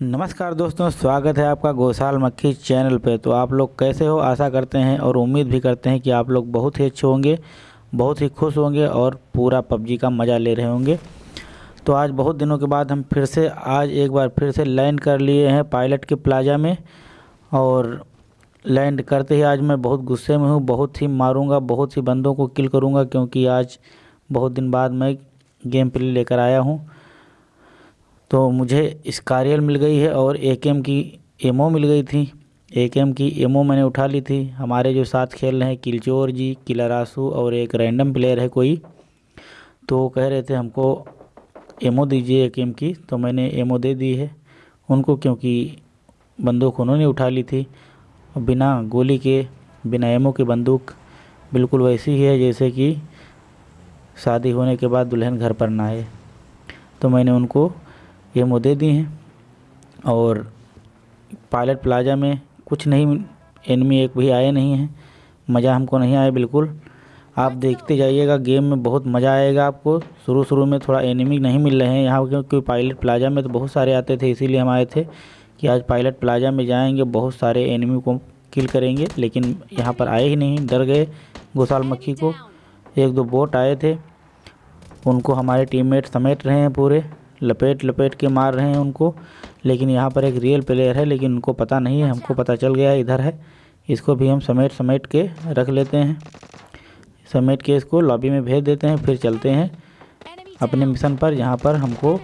नमस्कार दोस्तों, स्वागत है आपका गौशाल मक्खी चैनल पे। तो आप लोग कैसे हो? आशा करते हैं और उम्मीद भी करते हैं कि आप लोग बहुत ही अच्छे होंगे, बहुत ही खुश होंगे और पूरा पबजी का मज़ा ले रहे होंगे। तो आज बहुत दिनों के बाद हम फिर से, आज एक बार फिर से लैंड कर लिए हैं पायलट के प्लाजा में। और लैंड करते ही आज मैं बहुत गुस्से में हूँ, बहुत ही मारूँगा, बहुत ही बंदों को किल करूँगा, क्योंकि आज बहुत दिन बाद मैं गेम प्ले लेकर आया हूँ। तो मुझे स्कारियल मिल गई है और ए की एमओ मिल गई थी। ए की एमओ मैंने उठा ली थी। हमारे जो साथ खेल रहे हैं, किलचोर जी किलारासू और एक रैंडम प्लेयर है कोई तो कह रहे थे, हमको एमओ दीजिए ए की। तो मैंने एमओ दे दी है। उनको क्योंकि बंदूक उन्होंने उठा ली थी। बिना गोली के, बिना एमओ की बंदूक, बिल्कुल वैसी ही है जैसे कि शादी होने के बाद दुल्हन घर पर ना आए। तो मैंने उनको ये मुद्दे दी हैं और पायलट प्लाजा में कुछ नहीं एनमी एक भी आए नहीं हैं। मज़ा हमको नहीं आया बिल्कुल। आप देखते जाइएगा गेम में बहुत मज़ा आएगा आपको। शुरू शुरू में थोड़ा एनिमी नहीं मिल रहे हैं यहाँ क्योंकि पायलट प्लाजा में तो बहुत सारे आते थे इसीलिए हम आए थे कि आज पायलट प्लाजा में जाएँगे बहुत सारे एनिमी को किल करेंगे लेकिन यहाँ पर आए ही नहीं डर गए गोसाल मक्खी को। एक दो बोट आए थे उनको हमारे टीममेट समेट रहे हैं पूरे। लपेट लपेट के मार रहे हैं उनको। लेकिन यहाँ पर एक रियल प्लेयर है, लेकिन उनको पता नहीं है, हमको पता चल गया इधर है। इसको भी हम समेट समेट के रख लेते हैं। समेट के इसको लॉबी में भेज देते हैं, फिर चलते हैं अपने मिशन पर, जहाँ पर हमको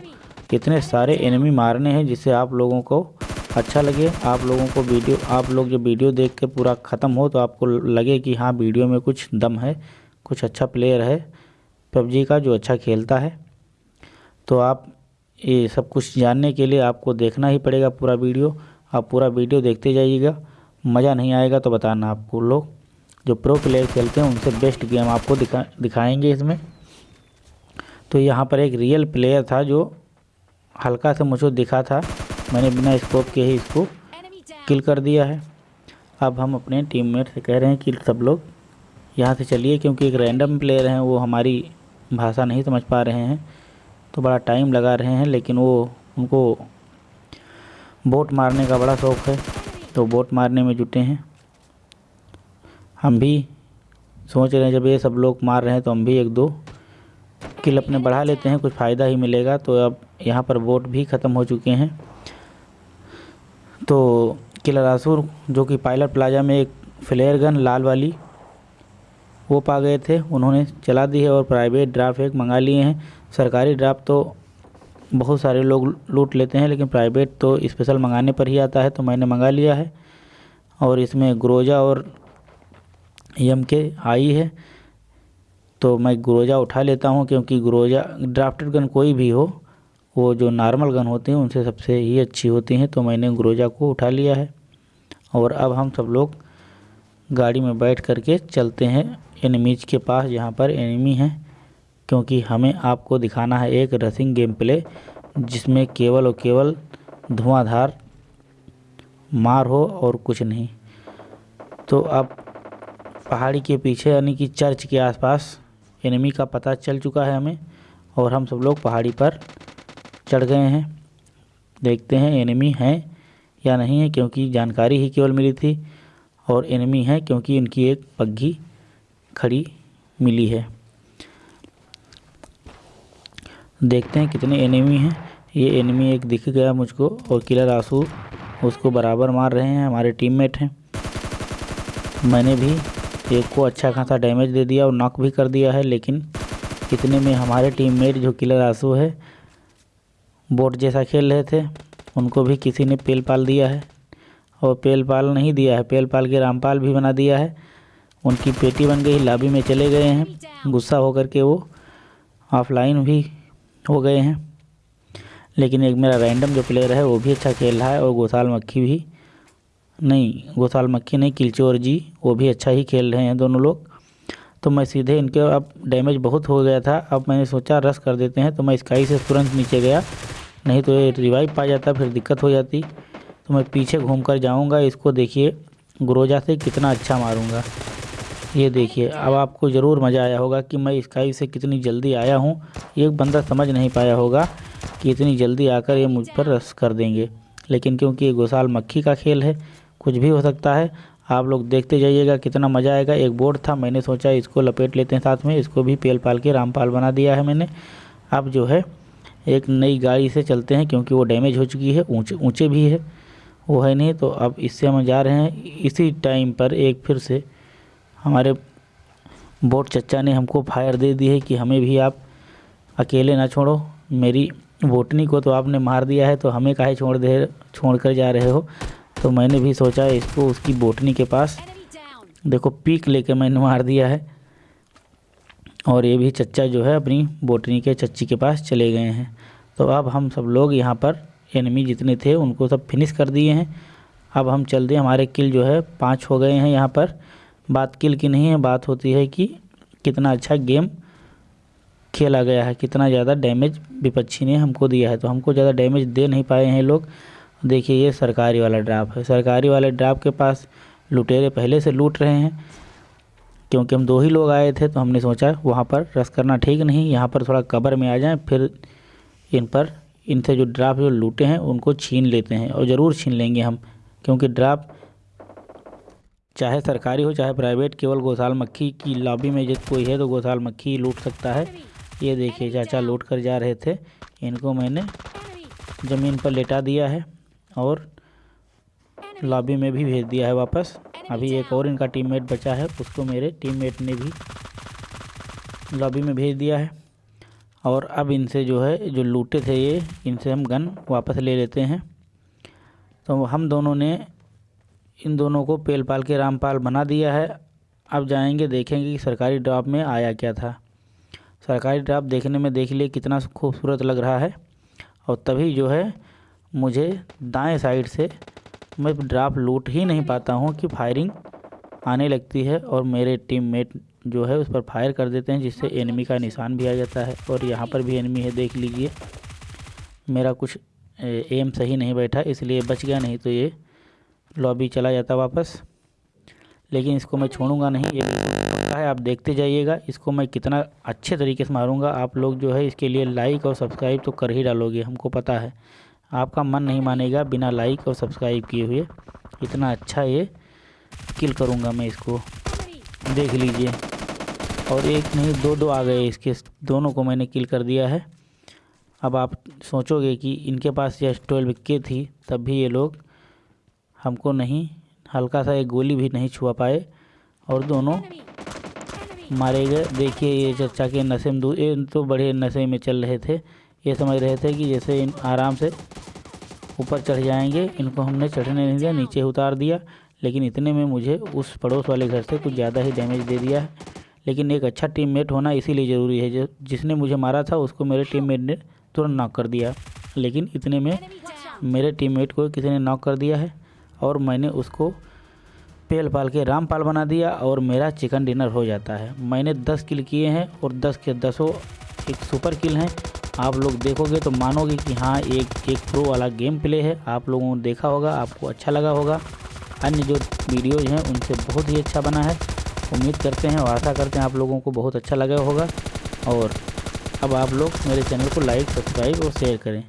कितने सारे एनिमी मारने हैं, जिससे आप लोगों को अच्छा लगे। आप लोगों को वीडियो, आप लोग जब वीडियो देख के पूरा ख़त्म हो तो आपको लगे कि हाँ वीडियो में कुछ दम है, कुछ अच्छा प्लेयर है। पबजी का जो अच्छा खेलता है तो आप ये सब कुछ जानने के लिए आपको देखना ही पड़ेगा पूरा वीडियो। आप पूरा वीडियो देखते जाइएगा। मज़ा नहीं आएगा तो बताना आपको लोग। जो प्रो प्लेयर खेलते हैं उनसे बेस्ट गेम आपको दिखा दिखाएँगे इसमें। तो यहाँ पर एक रियल प्लेयर था जो हल्का से मुझे दिखा था। मैंने बिना स्कोप के ही इसको किल कर दिया है। अब हम अपने टीममेट से कह रहे हैं कि सब लोग यहाँ से चलिए क्योंकि एक रैंडम प्लेयर हैं वो हमारी भाषा नहीं समझ पा रहे हैं। तो बड़ा टाइम लगा रहे हैं, लेकिन वो उनको बोट मारने का बड़ा शौक़ है। तो बोट मारने में जुटे हैं। हम भी सोच रहे हैं, जब ये सब लोग मार रहे हैं तो हम भी एक दो किल अपने बढ़ा लेते हैं, कुछ फ़ायदा ही मिलेगा। तो अब यहाँ पर बोट भी ख़त्म हो चुके हैं। तो किलारासुर जो कि पायलट प्लाजा में एक फ्लेयर गन लाल वाली, वो पा गए थे। उन्होंने चला दी है और प्राइवेट ड्राफ्ट एक मंगा लिए हैं। सरकारी ड्राफ्ट तो बहुत सारे लोग लूट लेते हैं, लेकिन प्राइवेट तो स्पेशल मंगाने पर ही आता है तो मैंने मंगा लिया है। और इसमें ग्रोजा और एम के आई है तो मैं ग्रोजा उठा लेता हूँ, क्योंकि ग्रोजा, ड्राफ्टेड गन कोई भी हो, वो जो नॉर्मल गन होती हैं, उनसे सबसे ही अच्छी होती हैं तो मैंने ग्रोजा को उठा लिया है। और अब हम सब लोग गाड़ी में बैठ करके चलते हैं एनिमीज के पास, जहाँ पर एनिमी हैं। क्योंकि हमें आपको दिखाना है एक रसिंग गेम प्ले जिसमें केवल और केवल धुआंधार, मार हो और कुछ नहीं। तो अब पहाड़ी के पीछे यानी कि चर्च के आसपास एनिमी का पता चल चुका है हमें और हम सब लोग पहाड़ी पर चढ़ गए हैं। देखते हैं एनिमी हैं या नहीं है क्योंकि जानकारी ही केवल मिली थी और एनिमी है क्योंकि इनकी एक पग्घी खड़ी मिली है। देखते हैं कितने एनिमी हैं। ये एनिमी एक दिख गया मुझको और किलर आँसू उसको बराबर मार रहे हैं, हमारे टीममेट हैं। मैंने भी एक को अच्छा खासा डैमेज दे दिया और नॉक भी कर दिया है, लेकिन इतने में हमारे टीममेट जो किलर आँसू है बोट जैसा खेल रहे थे, उनको भी किसी ने पेल पाल दिया है। और पेल पाल नहीं दिया है, पेल पाल के रामपाल भी बना दिया है। उनकी पेटी बन गई, लाबी में चले गए हैं। गुस्सा होकर के वो ऑफलाइन भी हो गए हैं। लेकिन एक मेरा रैंडम जो प्लेयर है, वो भी अच्छा खेल रहा है और गोसाल मक्खी भी नहीं, गोसाल मक्खी नहीं, किलचोर जी, वो भी अच्छा ही खेल रहे हैं दोनों लोग। तो मैं सीधे इनके, अब डैमेज बहुत हो गया था, अब मैंने सोचा रस कर देते हैं तो मैं स्काई से तुरंत नीचे गया। नहीं तो ये रिवाइव पा जाता, फिर दिक्कत हो जाती। तो मैं पीछे घूम कर जाऊँगा, इसको देखिए, ग्रोजा से कितना अच्छा मारूँगा। ये देखिए, अब आपको ज़रूर मज़ा आया होगा कि मैं स्काई से कितनी जल्दी आया हूँ। एक बंदा समझ नहीं पाया होगा कि इतनी जल्दी आकर ये मुझ पर रस कर देंगे। लेकिन क्योंकि ये गोसाल मक्खी का खेल है, कुछ भी हो सकता है। आप लोग देखते जाइएगा कितना मज़ा आएगा। एक बोर्ड था, मैंने सोचा इसको लपेट लेते हैं साथ में। इसको भी पेल पाल के रामपाल बना दिया है मैंने। अब जो है, एक नई गाड़ी से चलते हैं क्योंकि वो डैमेज हो चुकी है। ऊँचे ऊँचे भी है, वो है नहीं। तो अब इससे हम जा रहे हैं। इसी टाइम पर एक फिर से हमारे बोट चचा ने हमको फायर दे दी है कि हमें भी आप अकेले ना छोड़ो। मेरी बोटनी को तो आपने मार दिया है तो हमें काहे छोड़ दे, छोड़ कर जा रहे हो? तो मैंने भी सोचा इसको उसकी बोटनी के पास देखो पीक लेके मैंने मार दिया है। और ये भी चच्चा जो है अपनी बोटनी के चच्ची के पास चले गए हैं। तो अब हम सब लोग यहाँ पर एनिमी जितने थे, उनको सब फिनिश कर दिए हैं। अब हम चलते हैं, हमारे किल जो है पाँच हो गए हैं यहाँ पर। बात किल की नहीं है, बात होती है कि कितना अच्छा गेम खेला गया है, कितना ज़्यादा डैमेज विपक्षी ने हमको दिया है। तो हमको ज़्यादा डैमेज दे नहीं पाए हैं लोग। देखिए, ये सरकारी वाला ड्राप है। सरकारी वाले ड्राप के पास लुटेरे पहले से लूट रहे हैं। क्योंकि हम दो ही लोग आए थे तो हमने सोचा वहाँ पर रस करना ठीक नहीं, यहाँ पर थोड़ा कबर में आ जाएँ, फिर इन पर इनसे जो ड्राप जो लूटे हैं, उनको छीन लेते हैं और ज़रूर छीन लेंगे हम, क्योंकि ड्राप चाहे सरकारी हो, चाहे प्राइवेट, केवल गौसाल मक्खी की लॉबी में जब कोई है तो गौसाल मक्खी लूट सकता है। ये देखिए चाचा लूट कर जा रहे थे। इनको मैंने ज़मीन पर लेटा दिया है और लॉबी में भी भेज दिया है वापस। अभी एक और इनका टीममेट बचा है, उसको मेरे टीममेट ने भी लॉबी में भेज दिया है। और अब इनसे जो है, जो लूटे थे ये, इनसे हम गन वापस ले लेते हैं। तो हम दोनों ने इन दोनों को पेल पाल के रामपाल बना दिया है। अब जाएँगे, देखेंगे कि सरकारी ड्राप में आया क्या था। सरकारी ड्राप देखने में देख लिए कितना खूबसूरत लग रहा है। और तभी जो है, मुझे दाएँ साइड से मैं ड्राप लूट ही नहीं पाता हूँ कि फायरिंग आने लगती है और मेरे टीममेट जो है उस पर फायर कर देते हैं, जिससे एनिमी का निशान भी आ जाता है। और यहाँ पर भी एनिमी है, देख लीजिए। मेरा कुछ एम सही नहीं बैठा, इसलिए बच गया नहीं तो ये लॉबी चला जाता वापस। लेकिन इसको मैं छोड़ूँगा नहीं, ये है, आप देखते जाइएगा, इसको मैं कितना अच्छे तरीके से मारूँगा। आप लोग जो है, इसके लिए लाइक और सब्सक्राइब तो कर ही डालोगे, हमको पता है। आपका मन नहीं मानेगा बिना लाइक और सब्सक्राइब किए हुए। इतना अच्छा ये किल करूँगा मैं इसको। देख लीजिए। और एक नहीं दो दो आ गए इसके। दोनों को मैंने किल कर दिया है। अब आप सोचोगे कि इनके पास यह ट्वेल्व के थी, तब भी ये लोग हमको नहीं हल्का सा एक गोली भी नहीं छुआ पाए और दोनों मारे गए। देखिए ये चचा के नशे में ये तो बड़े नशे में चल रहे थे। ये समझ रहे थे कि जैसे इन आराम से ऊपर चढ़ जाएँगे इनको हमने चढ़ने नहीं दिया नीचे उतार दिया। लेकिन इतने में मुझे उस पड़ोस वाले घर से कुछ ज़्यादा ही डैमेज दे दिया है। लेकिन एक अच्छा टीममेट होना इसीलिए ज़रूरी है। जो जिसने मुझे मारा था उसको मेरे टीममेट ने तुरंत नॉक कर दिया। लेकिन इतने में मेरे टीममेट को किसी ने नॉक कर दिया है। और मैंने उसको पेल पाल के रामपाल बना दिया और मेरा चिकन डिनर हो जाता है। मैंने दस किल किए हैं और दस के दसों एक सुपर किल हैं। आप लोग देखोगे तो मानोगे कि हाँ एक एक प्रो वाला गेम प्ले है। आप लोगों ने देखा होगा, आपको अच्छा लगा होगा। अन्य जो वीडियोज़ हैं, उनसे बहुत ही अच्छा बना है। उम्मीद करते हैं और आशा करते हैं आप लोगों को बहुत अच्छा लगा होगा। और अब आप लोग मेरे चैनल को लाइक सब्सक्राइब और शेयर करें।